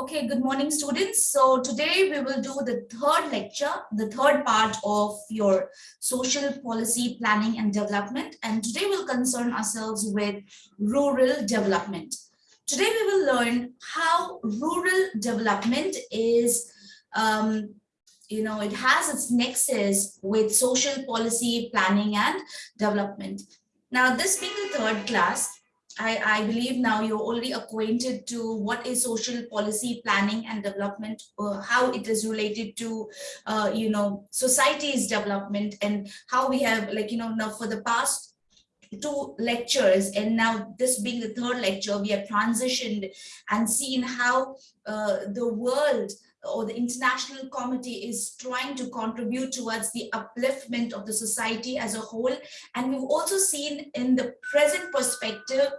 Okay, good morning, students. So today we will do the third lecture, the third part of your social policy planning and development. And today we'll concern ourselves with rural development. Today we will learn how rural development is, um, you know, it has its nexus with social policy planning and development. Now, this being the third class, I, I, believe now you're already acquainted to what is social policy planning and development, uh, how it is related to, uh, you know, society's development and how we have like, you know, now for the past two lectures and now this being the third lecture, we have transitioned and seen how uh, the world or the international committee is trying to contribute towards the upliftment of the society as a whole. And we've also seen in the present perspective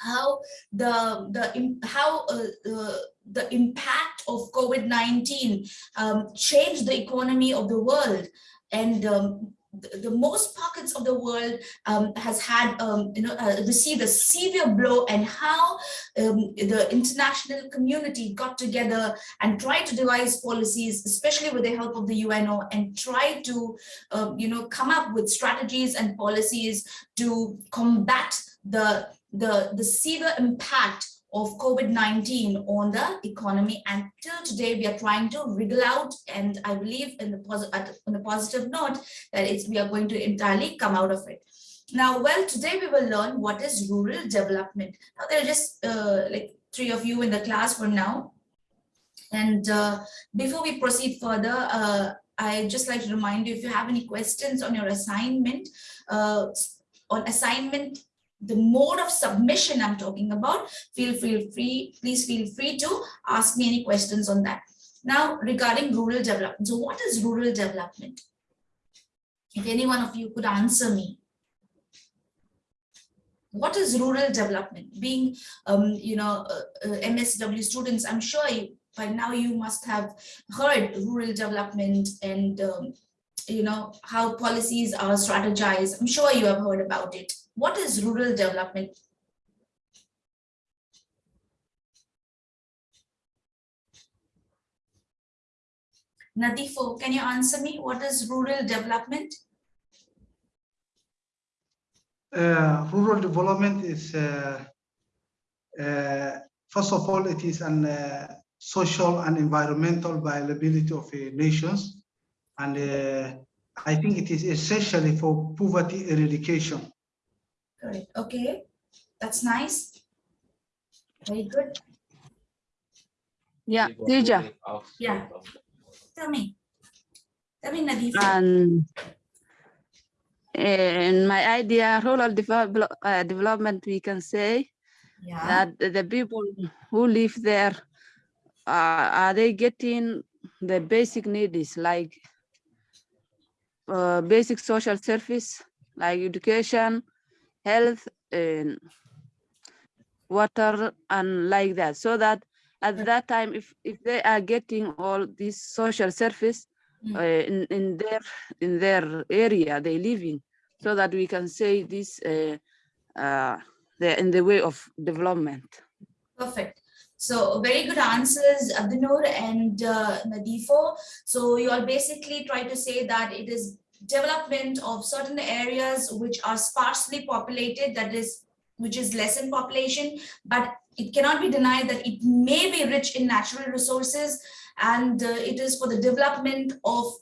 how the the how uh, uh, the impact of COVID-19 um, changed the economy of the world and um, the, most pockets of the world um, has had um, you know uh, received a severe blow and how um, the international community got together and tried to devise policies especially with the help of the UNO and tried to um, you know come up with strategies and policies to combat the the, the severe impact of COVID-19 on the economy. And till today, we are trying to wriggle out. And I believe in the, on the positive note that it's, we are going to entirely come out of it. Now, well, today we will learn what is rural development. Now, there are just uh, like three of you in the class for now. And uh, before we proceed further, uh, I just like to remind you if you have any questions on your assignment, uh, on assignment the mode of submission I'm talking about, feel, feel free, please feel free to ask me any questions on that. Now, regarding rural development. So what is rural development? If any one of you could answer me. What is rural development? Being, um, you know, uh, uh, MSW students, I'm sure you, by now you must have heard rural development and, um, you know, how policies are strategized. I'm sure you have heard about it. What is rural development? Nadifo, can you answer me? What is rural development? Uh, rural development is, uh, uh, first of all, it is an uh, social and environmental viability of nations. And uh, I think it is essentially for poverty eradication. Correct. Okay. That's nice. Very good. Yeah, teacher. Yeah. Tell me. Tell me, Nadif. And in my idea, rural develop, uh, development, we can say yeah. that the people who live there, uh, are they getting the basic needs like uh, basic social service, like education, health and water and like that so that at that time if if they are getting all this social service mm. uh, in, in their in their area they live in so that we can say this uh, uh, they're in the way of development perfect so very good answers, Abdinur and uh, Nadifo. So you all basically try to say that it is development of certain areas which are sparsely populated, that is, which is less in population, but it cannot be denied that it may be rich in natural resources and uh, it is for the development of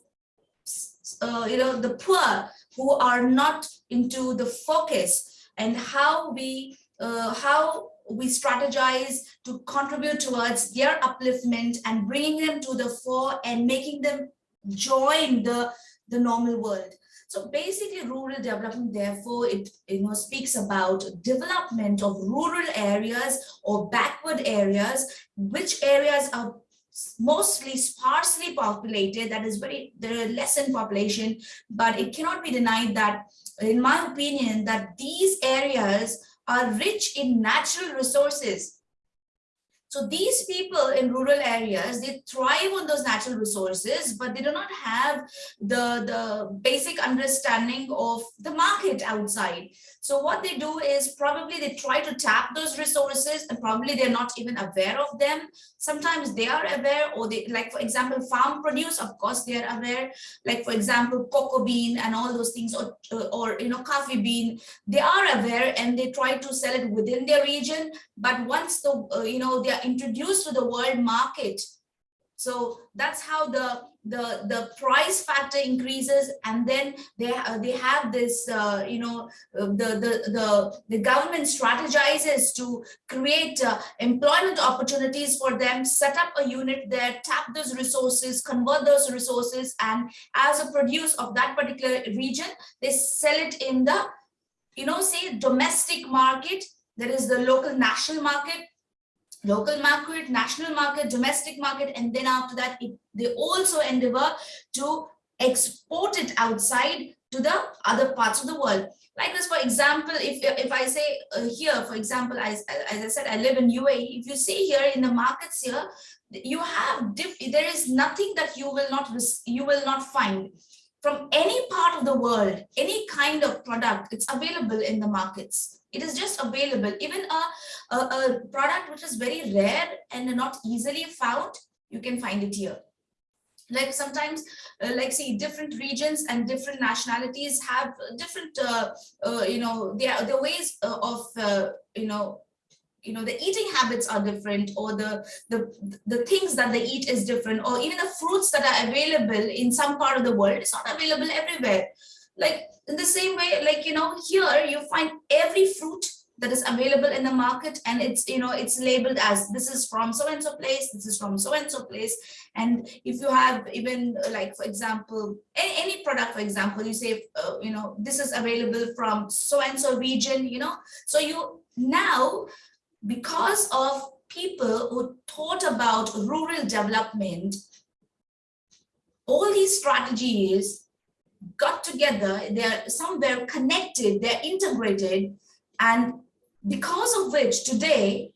uh, you know the poor who are not into the focus and how we uh, how we strategize to contribute towards their upliftment and bringing them to the fore and making them join the the normal world. So basically rural development, therefore, it you know speaks about development of rural areas or backward areas, which areas are mostly sparsely populated, that is very, there are less in population, but it cannot be denied that, in my opinion, that these areas are rich in natural resources So these people in rural areas, they thrive on those natural resources, but they do not have the, the basic understanding of the market outside. So what they do is probably they try to tap those resources and probably they're not even aware of them. Sometimes they are aware or they like, for example, farm produce, of course, they are aware, like, for example, cocoa bean and all those things or, or you know, coffee bean, they are aware and they try to sell it within their region. But once the, uh, you know, they are introduced to the world market, so that's how the the the price factor increases and then they uh, they have this uh, you know uh, the the the the government strategizes to create uh, employment opportunities for them set up a unit there tap those resources convert those resources and as a produce of that particular region they sell it in the you know say domestic market there is the local national market local market, national market, domestic market, and then after that, it, they also endeavor to export it outside to the other parts of the world. Like this, for example, if, if I say uh, here, for example, as, as I said, I live in UAE, if you see here in the markets here, you have, there is nothing that you will not, you will not find from any part of the world, any kind of product, it's available in the markets. It is just available. Even a, a, a product which is very rare and not easily found, you can find it here like sometimes uh, like see different regions and different nationalities have different uh, uh, you know their the ways uh, of uh, you know you know the eating habits are different or the the the things that they eat is different or even the fruits that are available in some part of the world it's not available everywhere. Like in the same way, like, you know, here you find every fruit that is available in the market and it's you know it's labeled as this is from so and so place this is from so and so place. And if you have even like for example any, any product for example you say uh, you know this is available from so and so region you know. So you now because of people who thought about rural development all these strategies got together, they're somewhere connected, they're integrated, and because of which today,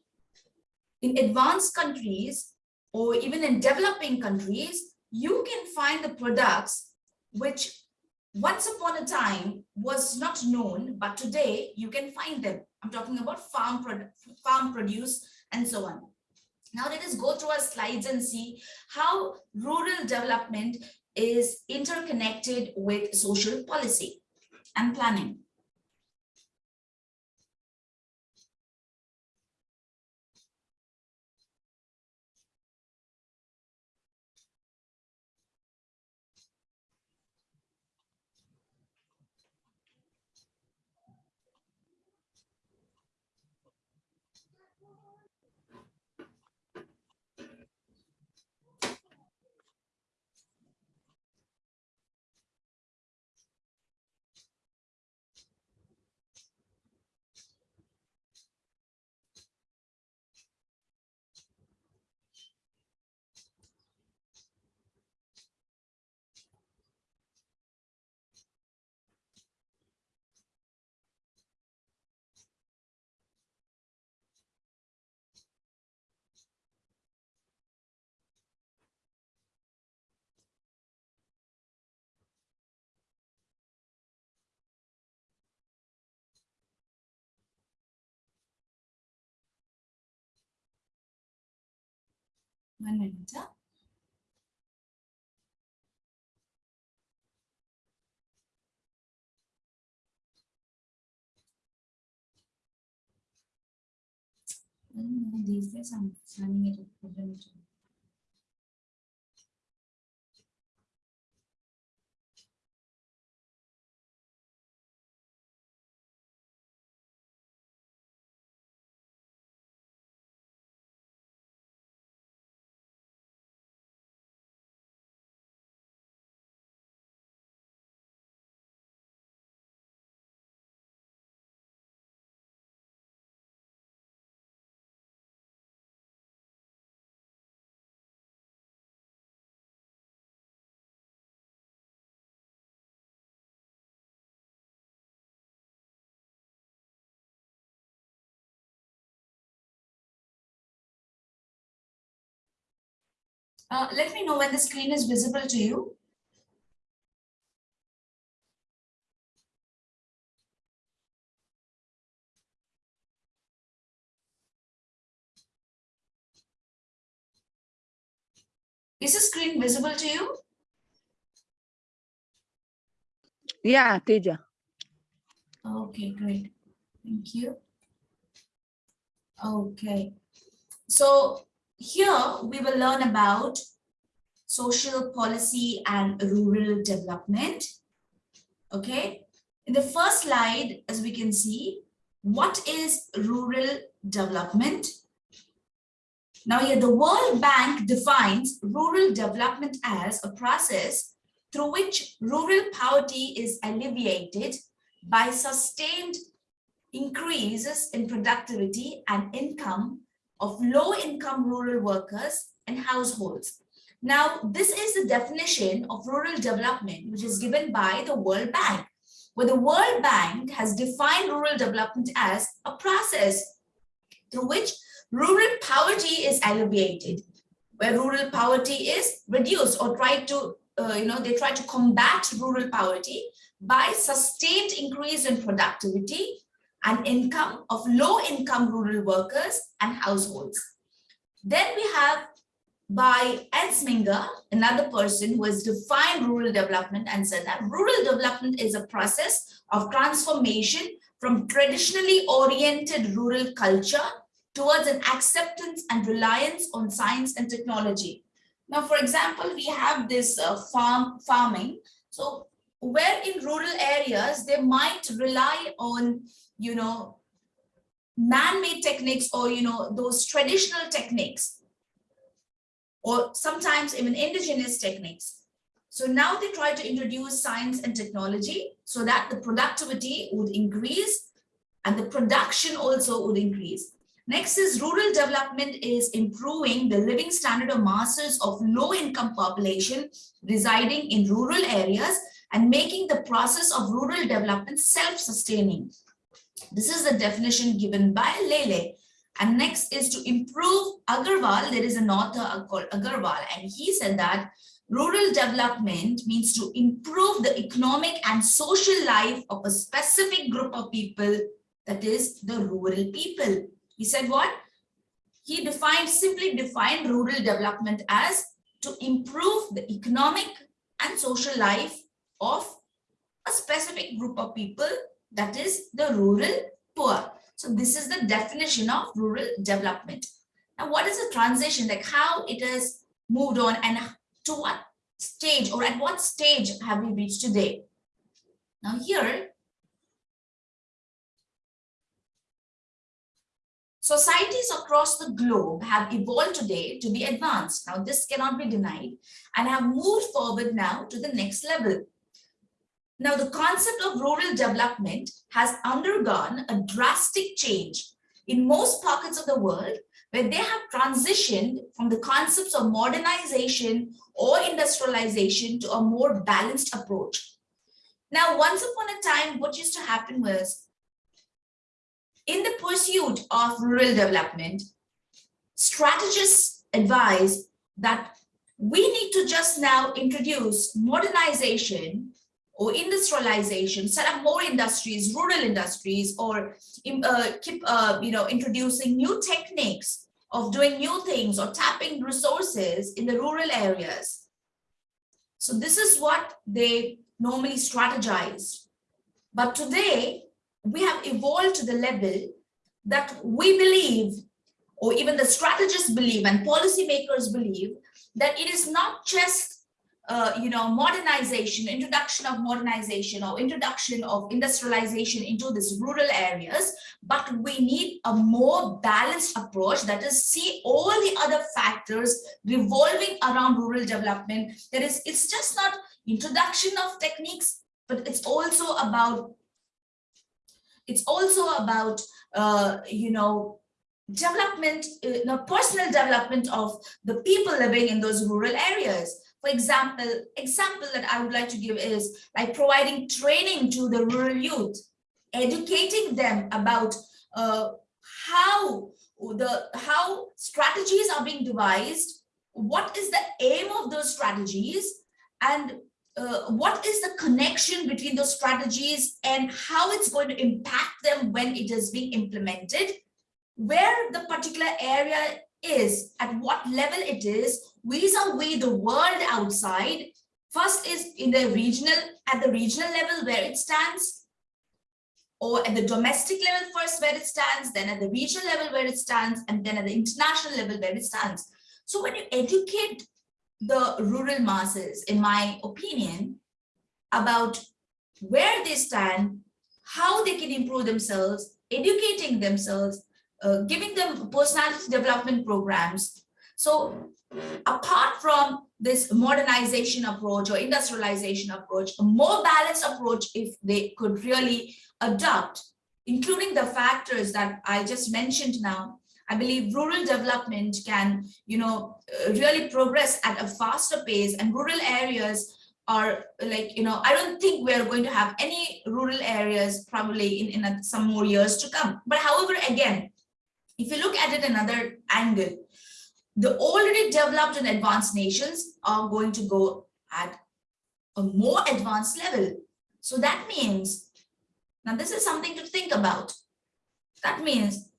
in advanced countries, or even in developing countries, you can find the products which once upon a time was not known, but today you can find them. I'm talking about farm, product, farm produce and so on. Now let us go through our slides and see how rural development is interconnected with social policy and planning. One minute. Huh? These days I'm running it a Uh, let me know when the screen is visible to you. Is the screen visible to you? Yeah, teacher. Okay, great. Thank you. Okay. So here we will learn about social policy and rural development. Okay. In the first slide, as we can see, what is rural development? Now here the World Bank defines rural development as a process through which rural poverty is alleviated by sustained increases in productivity and income of low-income rural workers and households. Now, this is the definition of rural development, which is given by the World Bank, where the World Bank has defined rural development as a process through which rural poverty is alleviated, where rural poverty is reduced or tried to, uh, you know, they try to combat rural poverty by sustained increase in productivity and income of low-income rural workers and households. Then we have by Ensminger, another person who has defined rural development and said that rural development is a process of transformation from traditionally oriented rural culture towards an acceptance and reliance on science and technology. Now, for example, we have this uh, farm farming. So where in rural areas, they might rely on, you know, man-made techniques or, you know, those traditional techniques or sometimes even indigenous techniques. So now they try to introduce science and technology so that the productivity would increase and the production also would increase. Next is rural development is improving the living standard of masses of low income population residing in rural areas and making the process of rural development self-sustaining. This is the definition given by Lele. And next is to improve Agarwal. There is an author uh, called Agarwal, and he said that rural development means to improve the economic and social life of a specific group of people, that is the rural people. He said what? He defined, simply defined rural development as to improve the economic and social life of a specific group of people, that is the rural poor. So this is the definition of rural development. Now, what is the transition, like how it has moved on and to what stage or at what stage have we reached today? Now here, Societies across the globe have evolved today to be advanced. Now, this cannot be denied and have moved forward now to the next level. Now, the concept of rural development has undergone a drastic change in most pockets of the world where they have transitioned from the concepts of modernization or industrialization to a more balanced approach. Now, once upon a time, what used to happen was in the pursuit of rural development, strategists advise that we need to just now introduce modernization or industrialization, set up more industries, rural industries, or uh, keep, uh, you know, introducing new techniques of doing new things or tapping resources in the rural areas. So this is what they normally strategize. But today, we have evolved to the level that we believe, or even the strategists believe and policymakers believe, that it is not just uh, you know, modernization, introduction of modernization or introduction of industrialization into these rural areas, but we need a more balanced approach that is see all the other factors revolving around rural development. That is, it's just not introduction of techniques, but it's also about it's also about, uh, you know, development, uh, personal development of the people living in those rural areas. For example, example that I would like to give is like providing training to the rural youth, educating them about uh, how the how strategies are being devised what is the aim of those strategies and uh, what is the connection between those strategies and how it's going to impact them when it is being implemented, where the particular area is, at what level it is, vis-a-vis the world outside. First is in the regional, at the regional level where it stands, or at the domestic level first where it stands, then at the regional level where it stands, and then at the international level where it stands. So when you educate the rural masses, in my opinion, about where they stand, how they can improve themselves, educating themselves, uh, giving them personality development programs. So apart from this modernization approach or industrialization approach, a more balanced approach if they could really adopt, including the factors that I just mentioned now, I believe rural development can, you know, uh, really progress at a faster pace and rural areas are like, you know, I don't think we're going to have any rural areas probably in, in a, some more years to come. But however, again, if you look at it another angle, the already developed and advanced nations are going to go at a more advanced level. So that means, now this is something to think about. That means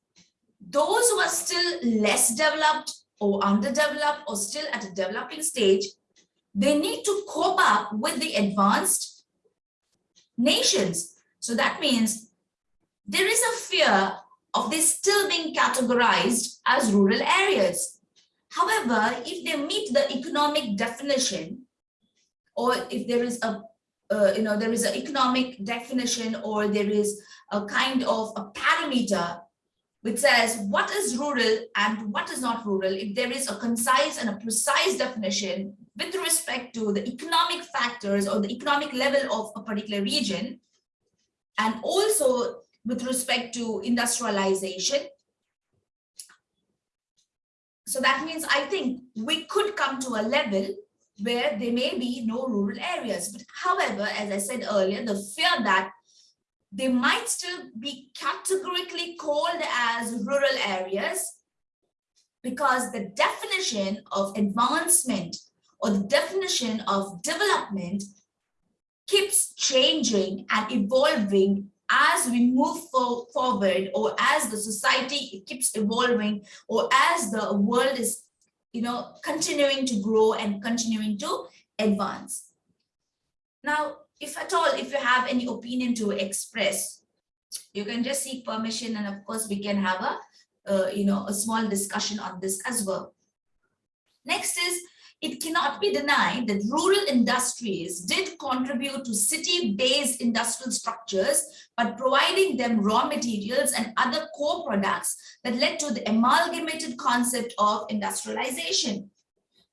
those who are still less developed or underdeveloped or still at a developing stage, they need to cope up with the advanced nations. So that means there is a fear of this still being categorized as rural areas. However, if they meet the economic definition, or if there is a, uh, you know, there is an economic definition or there is a kind of a parameter which says what is rural and what is not rural, if there is a concise and a precise definition with respect to the economic factors or the economic level of a particular region, and also with respect to industrialization. So that means I think we could come to a level where there may be no rural areas. But however, as I said earlier, the fear that they might still be categorically called as rural areas because the definition of advancement or the definition of development keeps changing and evolving as we move for, forward or as the society keeps evolving or as the world is you know continuing to grow and continuing to advance. Now if at all if you have any opinion to express you can just seek permission and of course we can have a uh, you know a small discussion on this as well. Next is it cannot be denied that rural industries did contribute to city-based industrial structures by providing them raw materials and other core products that led to the amalgamated concept of industrialization.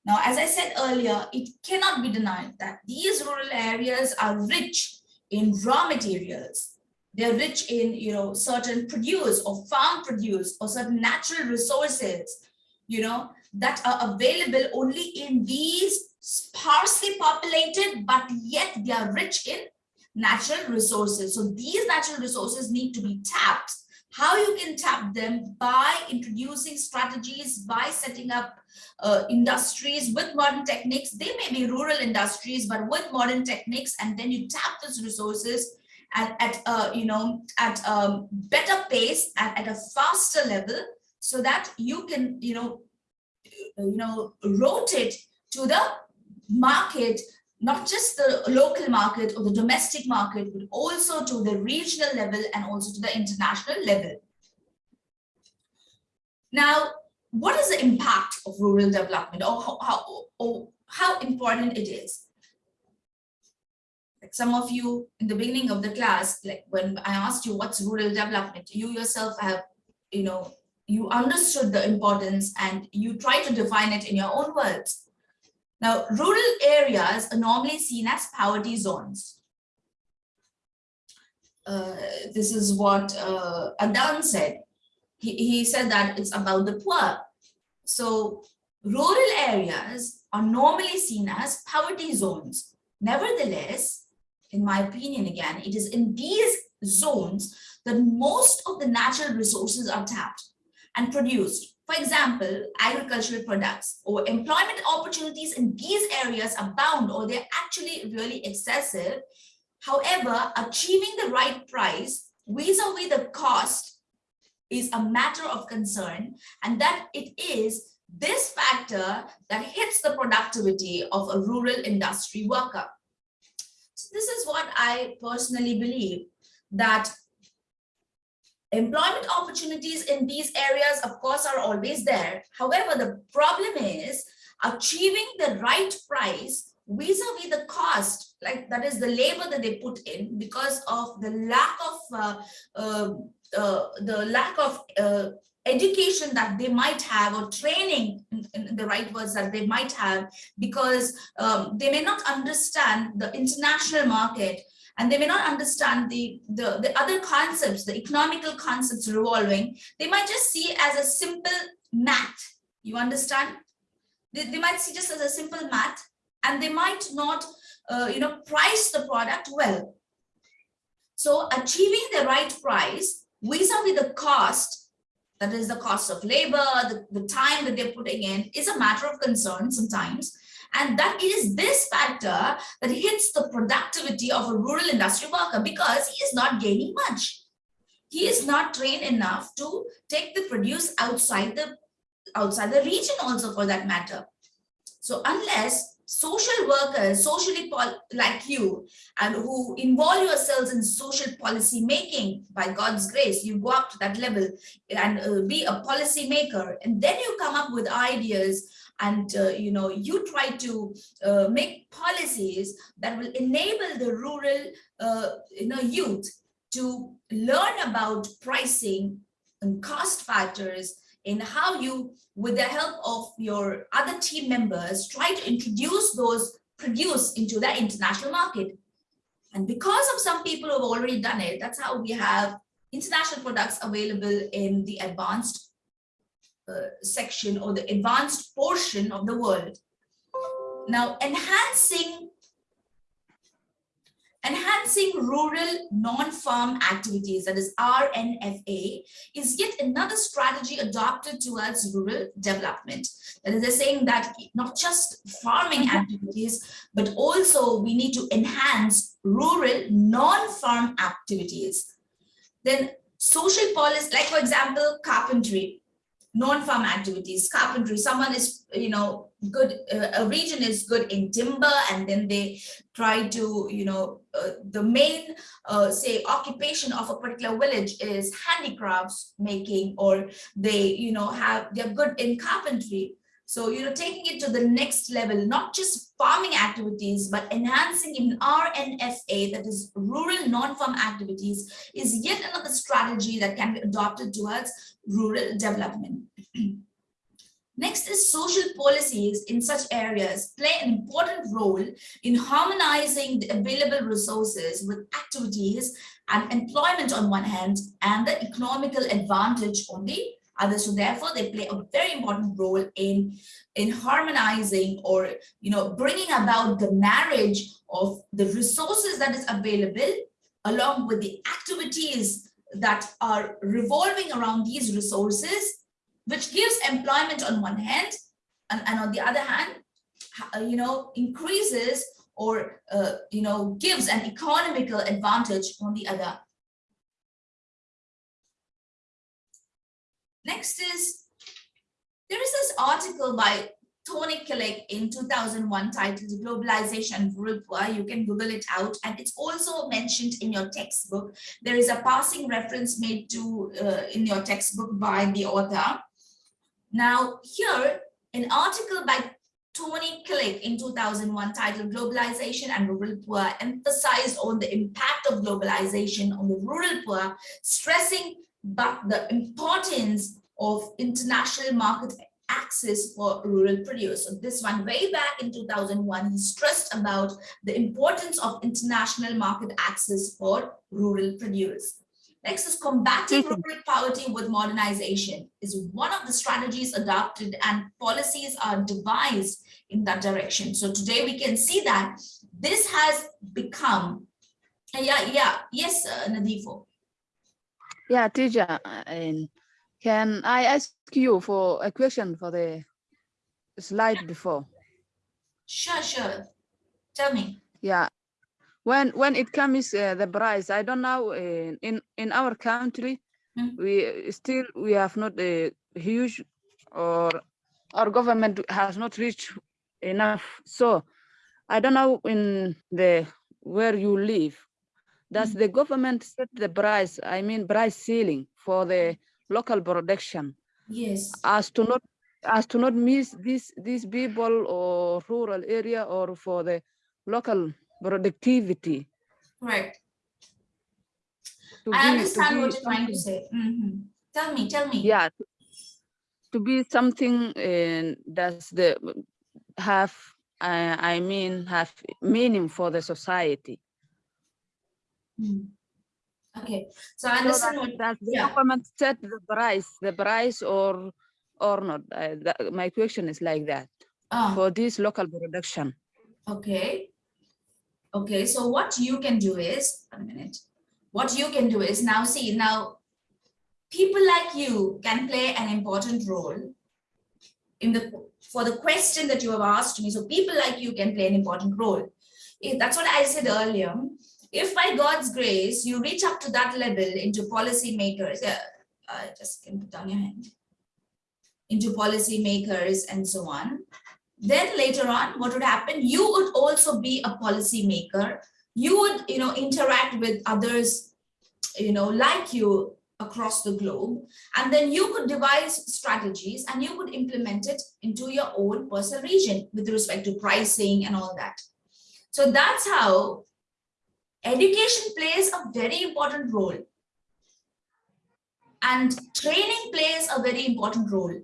Now, as I said earlier, it cannot be denied that these rural areas are rich in raw materials. They're rich in, you know, certain produce or farm produce or certain natural resources, you know, that are available only in these sparsely populated, but yet they are rich in natural resources. So these natural resources need to be tapped. How you can tap them by introducing strategies, by setting up uh, industries with modern techniques. They may be rural industries, but with modern techniques, and then you tap those resources at, at uh, you know, at a better pace and at a faster level so that you can, you know, Uh, you know, wrote it to the market, not just the local market or the domestic market, but also to the regional level and also to the international level. Now, what is the impact of rural development or how, how, or how important it is? Like some of you in the beginning of the class, like when I asked you what's rural development, you yourself have, you know, you understood the importance and you try to define it in your own words. Now, rural areas are normally seen as poverty zones. Uh, this is what uh, Adan said. He, he said that it's about the poor. So rural areas are normally seen as poverty zones. Nevertheless, in my opinion, again, it is in these zones that most of the natural resources are tapped and produced. For example, agricultural products or employment opportunities in these areas abound or they're actually really excessive. However, achieving the right price vis-a-vis the cost is a matter of concern and that it is this factor that hits the productivity of a rural industry worker. So this is what I personally believe that employment opportunities in these areas, of course, are always there. However, the problem is achieving the right price vis-a-vis the cost, like that is the labor that they put in because of the lack of uh, uh, uh, the lack of uh, education that they might have or training in, in the right words that they might have because um, they may not understand the international market and they may not understand the, the, the other concepts, the economical concepts revolving, they might just see as a simple math. You understand? They, they might see just as a simple math and they might not, uh, you know, price the product well. So achieving the right price vis-a-vis the cost, that is the cost of labor, the, the time that they're putting in is a matter of concern sometimes. And that is this factor that hits the productivity of a rural industry worker because he is not gaining much. He is not trained enough to take the produce outside the outside the region also for that matter. So unless social workers, socially like you, and who involve yourselves in social policy making by God's grace, you go up to that level and uh, be a policy maker, and then you come up with ideas and uh, you know you try to uh, make policies that will enable the rural uh, you know youth to learn about pricing and cost factors and how you with the help of your other team members try to introduce those produce into the international market. And because of some people who have already done it that's how we have international products available in the advanced Uh, section or the advanced portion of the world. Now, enhancing Enhancing rural non-farm activities, that is RNFA, is yet another strategy adopted towards rural development. That is, they're saying that not just farming mm-hmm. activities, but also we need to enhance rural non-farm activities. Then social policy, like for example, carpentry non-farm activities, carpentry, someone is, you know, good, uh, a region is good in timber and then they try to, you know, uh, the main, uh, say, occupation of a particular village is handicrafts making or they, you know, have, they're good in carpentry. So, you know, taking it to the next level, not just farming activities, but enhancing in RNFA, that is rural non-farm activities, is yet another strategy that can be adopted towards rural development. Next is social policies in such areas play an important role in harmonizing the available resources with activities and employment on one hand and the economical advantage on the others. So therefore, they play a very important role in, in harmonizing or, you know, bringing about the marriage of the resources that is available along with the activities that are revolving around these resources, which gives employment on one hand, and, and on the other hand, you know, increases or, uh, you know, gives an economical advantage on the other. Next is, there is this article by Tony Killick in 2001 titled Globalization Poor. You can Google it out and it's also mentioned in your textbook. There is a passing reference made to uh, in your textbook by the author. Now here, an article by Tony Killick in 2001 titled Globalization and Rural Poor emphasized on the impact of globalization on the rural poor, stressing but the importance of international market access for rural produce. So this one way back in 2001, he stressed about the importance of international market access for rural produce. Next is combating rural poverty with modernization is one of the strategies adopted and policies are devised in that direction. So today we can see that this has become, yeah, yeah, yes, uh, Nadifo. Yeah, teacher, and Can I ask you for a question for the slide before? Sure, sure. Tell me. Yeah. When when it comes uh, the price, I don't know in in, in our country, Mm. we still we have not a huge or our government has not reached enough. So I don't know in the where you live, does Mm. the government set the price? I mean price ceiling for the local production Yes. as to not as to not miss these these people or rural area or for the local productivity Right. I be- understand what you're trying to say. Mhm. Tell me, tell me. yeah to, to be something and does the have uh, i mean have meaning for the society Mm. Okay, so I so understand that, what, that the yeah. government set the price the price or or not uh, that, my question is like that ah, for this local production okay. Okay, so what you can do is, a minute. What you can do is now see, now people like you can play an important role in the, for the question that you have asked me. So people like you can play an important role. If that's what I said earlier. If by God's grace, you reach up to that level into policymakers, uh, uh, just can put down your hand, into policymakers and so on, then later on, what would happen? You would also be a policymaker. You would, you know, interact with others, you know, like you across the globe. And then you could devise strategies and you could implement it into your own personal region with respect to pricing and all that. So that's how education plays a very important role. And training plays a very important role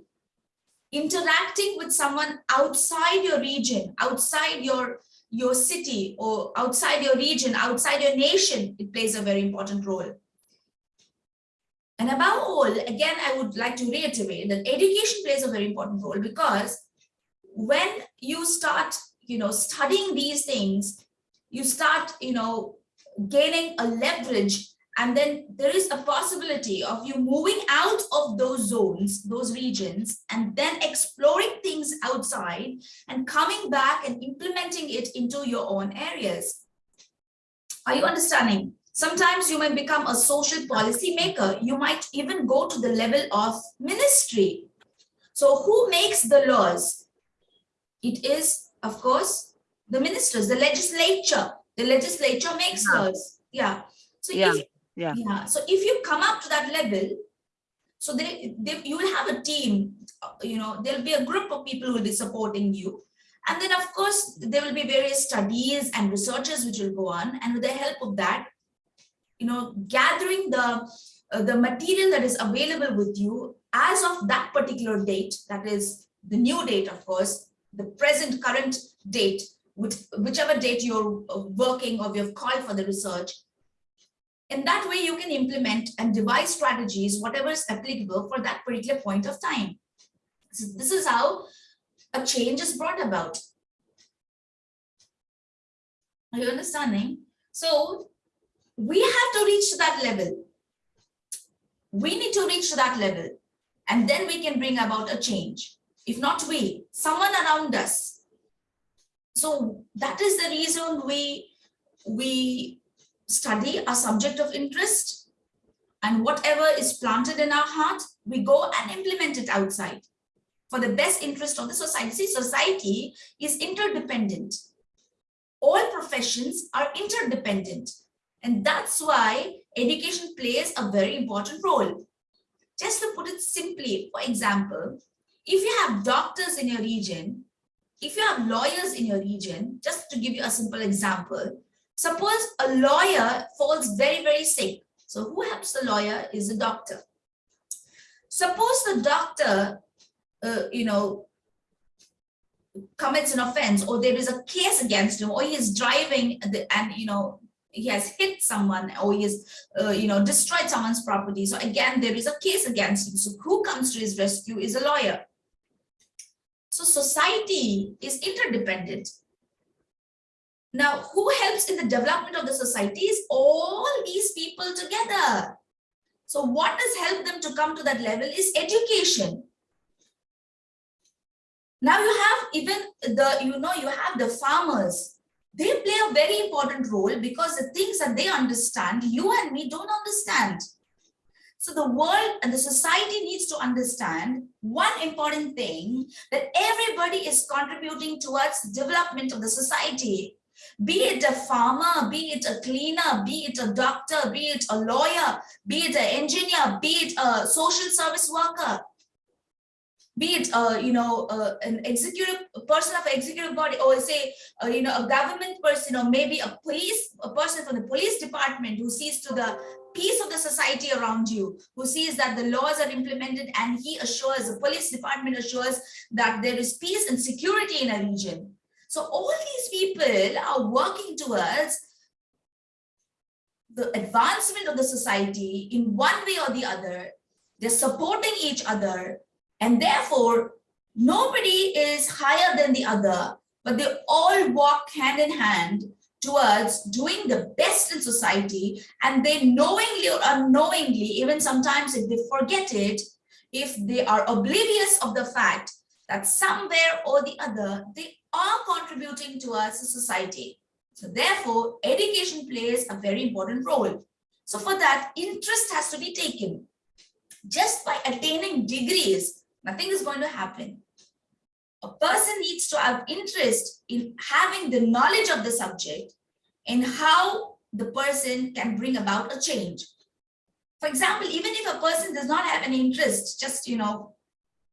interacting with someone outside your region, outside your, your city or outside your region, outside your nation, it plays a very important role. And above all, again, I would like to reiterate that education plays a very important role because when you start, you know, studying these things, you start, you know, gaining a leverage and then there is a possibility of you moving out of those zones, those regions, and then exploring things outside and coming back and implementing it into your own areas. Are you understanding? Sometimes you may become a social policy maker. You might even go to the level of ministry. So who makes the laws? It is, of course, the ministers, the legislature. The legislature makes Yeah. laws. Yeah. So Yeah. if Yeah. yeah, so if you come up to that level, so they, they you will have a team, uh, you know, there'll be a group of people who will be supporting you. And then of course, there will be various studies and researches which will go on. And with the help of that, you know, gathering the, uh, the material that is available with you as of that particular date, that is the new date, of course, the present current date, which, whichever date you're uh, working or you've called for the research, in that way, you can implement and devise strategies, whatever is applicable for that particular point of time. So this is how a change is brought about. Are you understanding? So we have to reach to that level. We need to reach to that level and then we can bring about a change. If not we, someone around us. So that is the reason we, we study a subject of interest and whatever is planted in our heart, we go and implement it outside for the best interest of the society. See, society is interdependent. All professions are interdependent. And that's why education plays a very important role. Just to put it simply, for example, if you have doctors in your region, if you have lawyers in your region, just to give you a simple example, Suppose a lawyer falls very, very sick. So who helps the lawyer is the doctor. Suppose the doctor, uh, you know, commits an offense or there is a case against him or he is driving and, you know, he has hit someone or he has, uh, you know, destroyed someone's property. So again, there is a case against him. So who comes to his rescue is a lawyer. So society is interdependent. Now, who helps in the development of the society is all these people together. So what has helped them to come to that level is education. Now you have even the, you know, you have the farmers. They play a very important role because the things that they understand, you and me don't understand. So the world and the society needs to understand one important thing that everybody is contributing towards development of the society. Be it a farmer, be it a cleaner, be it a doctor, be it a lawyer, be it an engineer, be it a social service worker, be it uh, you know uh, an executive person of executive body or say uh, you know a government person or maybe a police a person from the police department who sees to the peace of the society around you who sees that the laws are implemented and he assures the police department assures that there is peace and security in a region. So all these people are working towards the advancement of the society in one way or the other. They're supporting each other and therefore, nobody is higher than the other, but they all walk hand in hand towards doing the best in society. And they knowingly or unknowingly, even sometimes if they forget it, if they are oblivious of the fact that somewhere or the other, they are contributing towards the society. So therefore, education plays a very important role. So for that, interest has to be taken. Just by attaining degrees nothing is going to happen. A person needs to have interest in having the knowledge of the subject and how the person can bring about a change. For example, even if a person does not have any interest, just, you know,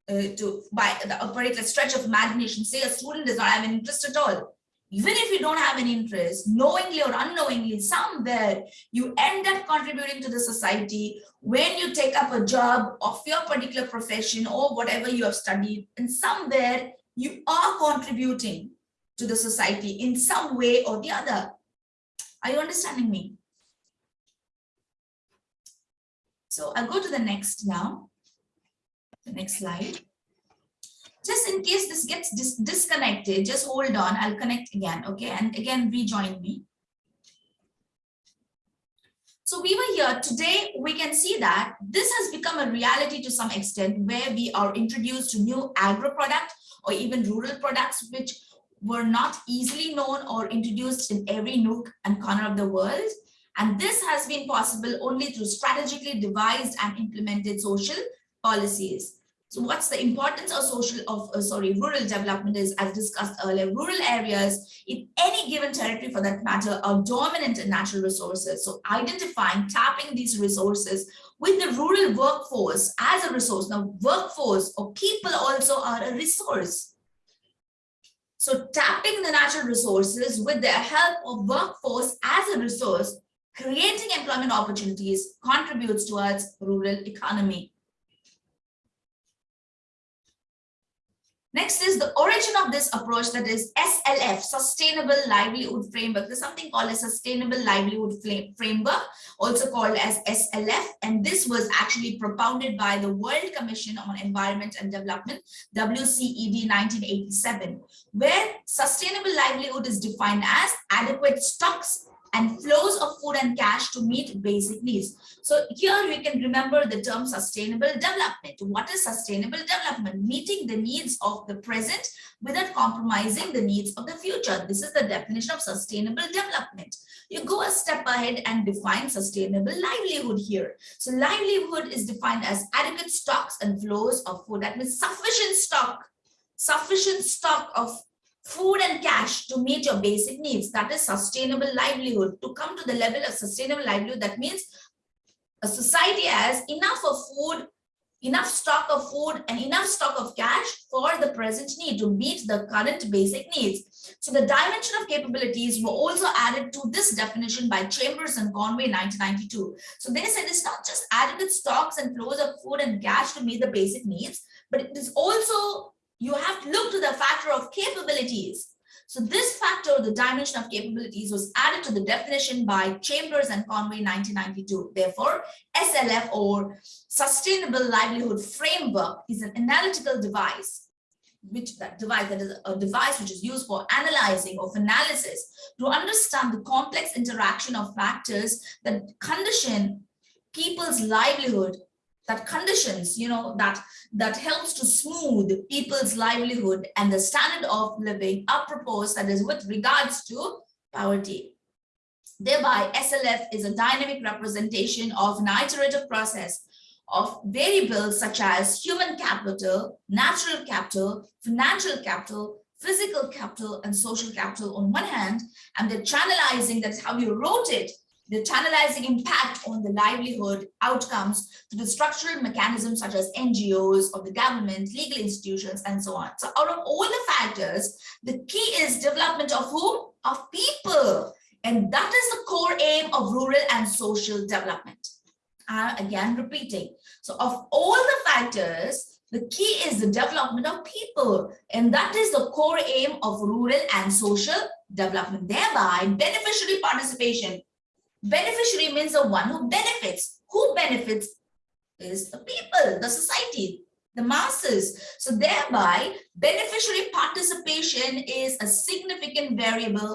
uh, to by the a stretch of imagination, say a student does not have an interest at all, even if you don't have an interest, knowingly or unknowingly, somewhere you end up contributing to the society when you take up a job of your particular profession or whatever you have studied, and somewhere you are contributing to the society in some way or the other. Are you understanding me? So I'll go to the next now, the next slide just in case this gets dis disconnected, just hold on, I'll connect again, okay? And again, rejoin me. So we were here today, we can see that this has become a reality to some extent where we are introduced to new agro products or even rural products, which were not easily known or introduced in every nook and corner of the world. And this has been possible only through strategically devised and implemented social policies. So what's the importance of social of uh, sorry rural development is as discussed earlier rural areas in any given territory for that matter are dominant in natural resources. So identifying tapping these resources with the rural workforce as a resource. Now workforce or people also are a resource. So tapping the natural resources with the help of workforce as a resource creating employment opportunities contributes towards rural economy Next is the origin of this approach that is SLF, Sustainable Livelihood Framework. There's something called a Sustainable Livelihood Framework, also called as SLF. And this was actually propounded by the World Commission on Environment and Development, WCED 1987, where sustainable livelihood is defined as adequate stocks and flows of food and cash to meet basic needs. So here we can remember the term sustainable development. What is sustainable development? Meeting the needs of the present without compromising the needs of the future. This is the definition of sustainable development. You go a step ahead and define sustainable livelihood here. So livelihood is defined as adequate stocks and flows of food. That means sufficient stock, sufficient stock of food and cash to meet your basic needs. That is sustainable livelihood. To come to the level of sustainable livelihood, that means a society has enough of food, enough stock of food and enough stock of cash for the present need to meet the current basic needs. So the dimension of capabilities were also added to this definition by Chambers and Conway 1992. So they said it's not just adequate stocks and flows of food and cash to meet the basic needs, but it is also you have to look to the factor of capabilities. So this factor, the dimension of capabilities was added to the definition by Chambers and Conway 1992. Therefore, SLF or Sustainable Livelihood Framework is an analytical device which that device that is a device which is used for analyzing of analysis to understand the complex interaction of factors that condition people's livelihood, that conditions, you know, that, that helps to smooth people's livelihood and the standard of living are proposed that is with regards to poverty. Thereby, SLF is a dynamic representation of an iterative process of variables such as human capital, natural capital, financial capital, physical capital, and social capital on one hand, and the channelizing, that's how you wrote it, the channelizing impact on the livelihood outcomes to the structural mechanisms such as NGOs or the government, legal institutions, and so on. So out of all the factors, the key is development of whom? Of people. And that is the core aim of rural and social development. Uh, again, repeating. So of all the factors, the key is the development of people. And that is the core aim of rural and social development. Thereby, beneficiary participation. Beneficiary means the one who benefits. Who benefits is the people, the society, the masses. So thereby, beneficiary participation is a significant variable